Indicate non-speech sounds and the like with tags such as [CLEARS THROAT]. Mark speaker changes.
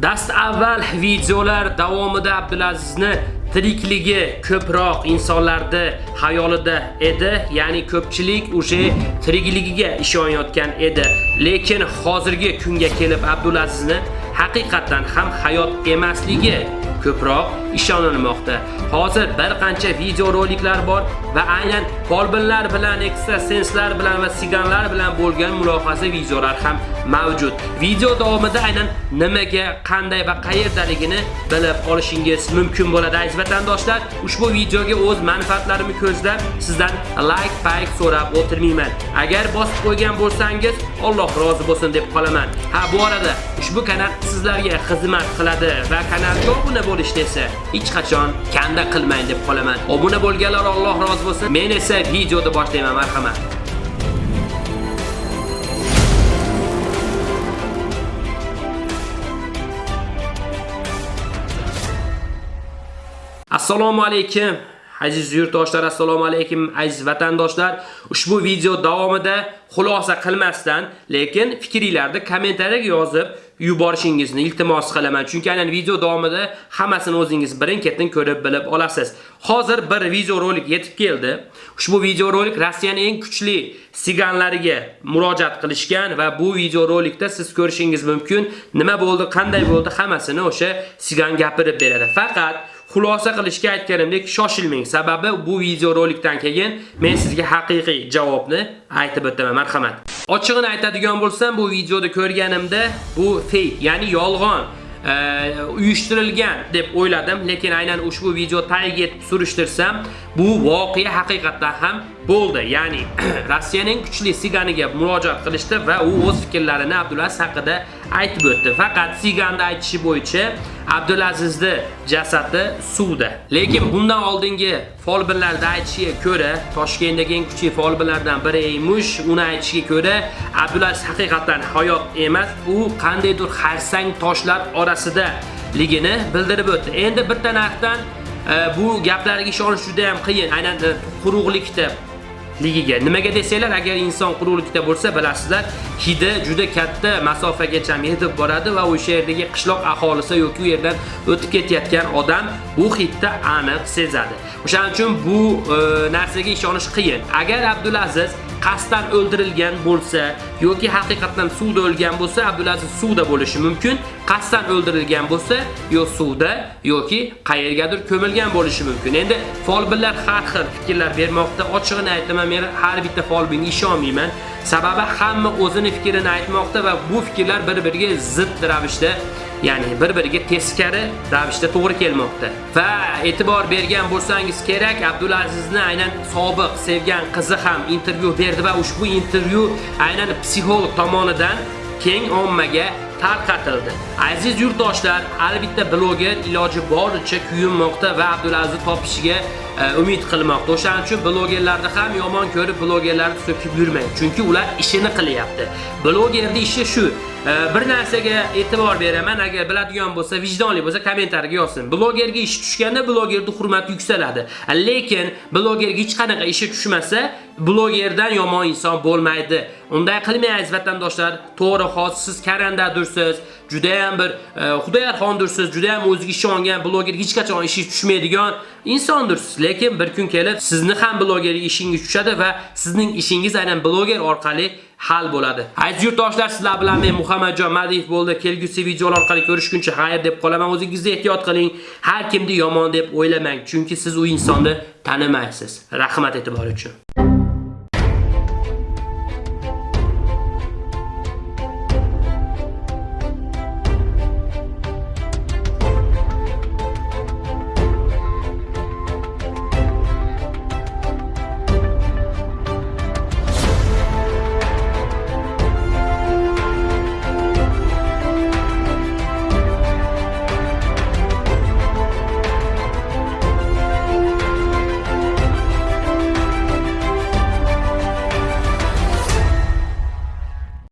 Speaker 1: Dast avval videolar davomida Abdulazizni tirikligi ko'proq insonlarda xayolida edi, ya'ni ko'pchilik o'sha tirikligiga ishonayotgan edi. Lekin hozirgi kunga kelib Abdulazizni haqiqatan ham hayot emasligi ko'proq ishonilmoqda. Hozir bir qancha videoroliklar bor va aynan folbinlar bilan, ekstrasenslar bilan va siganlar bilan bo'lgan mulohaza videolar ham mavjud. Video davomida aynan nimaga, qanday va qayerdaligini bilib olishingiz mumkin bo'ladi aziz vatandoshlar. Ushbu videoga o'z manfaatlarimni ko'zlab sizdan like, payk so'rab o'tirmayman. Agar bosib qo'ygan bo'lsangiz, Alloh rozi bo'lsin deb qolaman. Ha, bu arada ushbu kanal sizlarga xizmat qiladi va kanalga obuna bo'lishni esa hech qachon kanda qilmang deb qolaman. Obuna bo'lganlar Alloh rozi bo'lsin. Men esa videoni boshlayman, marhamat. Assalomu alaykum. Aziz yurtdoshlar, assalomu alaykum aziz vatandoshlar. Ushbu video davomida xulosa qilmasdan, lekin fikringizlarni kommentariyaga yozib yuborishingizni iltimos qilaman. Chunki aynan video davomida hammasini o'zingiz birin-ketin ko'rib bilib olasiz. Hozir bir video rolik yetib keldi. Ushbu video rolik Rossiyaning eng kuchli siganlariga murojaat qilishgan va bu video rolikda siz ko'rishingiz mumkin, nima bo'ldi, qanday bo'ldi, hammasini o'sha sigan gapirib beradi. Faqat xulosa qilishga aytganimdek shoshilmang. Sababi bu videorolikdan keyin men sizga haqiqiy javobni aytib o'taman. Marhamat. Ochig'ini aytadigan bo'lsam, bu videoda ko'rganimda bu fake, ya'ni yolg'on uyushtirilgan deb o'yladim, lekin aynan ushbu video tagiga surishtirsam, bu voqea haqiqatdan ham bo'ldi. Ya'ni [CLEARS THROAT] Rossiyaning kuchli siganiga murojaat qilishdi va u o'z fikrlarini Abdulaziz haqida aytib o'tdi. Faqat siganda aytishi bo'yicha Abdulazizni jasadi suvda. Lekin bundan oldingi folbinlarda aytishiga ko'ra, Toshkentdagi eng kuchli folbinlardan biri emish, uni aytishiga ko'ra, Abdulaziz haqiqatan hayot emas, u qandaydir xarsang toshlar orasida ligini bildirib o'tdi. Endi bir tarafdan e, bu gaplarga ishonish juda ham qiyin. Aynan e, quruqlikda ligiga. Nimaga desanglar, agar inson quruqlikda bo'lsa, bilasizlar, hidi juda katta masofagacha yetib boradi va o'sha yerdagi qishloq aholisi yoki u yerdan o'tib ketayotgan odam bu hidni aniq sezadi. O'shaning uchun bu e, narsaga ishonish qiyin. Agar Abdulaziz qasddan o'ldirilgan bo'lsa yoki haqiqatan suvda o'lgan bo'lsa, Abdulaziz suvda bo'lishi mumkin. Qasddan o'ldirilgan bo'lsa, yo suvda yoki qayergadir ko'milgan bo'lishi mumkin. Endi folbinlar har xil fikrlar bermoqda. Ochig'ini aytaman, men har bitta folbinga ishonmayman. Sababi hamma o'zini fikrini aytmoqda va bu fikrlar bir-biriga zid ravishda ya'ni bir-biriga teskari ravishda to'g'ri kelmoqda. Va e'tibor bergan bo'lsangiz kerak, Abdulazizni aynan sobiq sevgan qizi ham intervyu berdi va ushbu intervyu aynan psixolog tomonidan keng ommaga tarqatildi. Aziz yurtdoshlar, albatta bloger iloji boricha kuyinmoqda va Abdulazizni topishiga e, umid qilmoqda. O'shaning uchun blogerlarni ham yomon ko'rib blogerlarni so'kib yurmang, chunki ular ishini qilyapti. Blogerning ishi shu. E, bir narsaga e'tibor beraman, agar biladigan bo'lsa, vijdonli bo'lsa kommentariyaga yozsin. Blogerga ish tushganda blogerning hurmati yuksaladi. Lekin blogerga hech qanaqa ishi tushmasa, blogerdan yomon inson bo'lmaydi. Unday qilmang aziz vatandoshlar. To'g'ri, hozir siz karandadursiz, juda ham bir e, Xudoyarxondursiz, juda ham o'ziga ishongan bloger hech qachon ishi tushmaydigan insondursiz. Lekin bir kun kelib sizni ham blogerga ishingiz tushadi va sizning ishingiz aynan bloger orqali hal bo'ladi. Aziz yurtdoshlar, sizlar bilan men Muhammadjon Madiyev bo'ldi. Kelgusi videolar orqali ko'rishguncha xayr deb qolaman. O'zingizni ehtiyot qiling. Har kimni yomon deb o'ylamang, chunki siz u insonni tanimaysiz. Rahmat e'tibor uchun.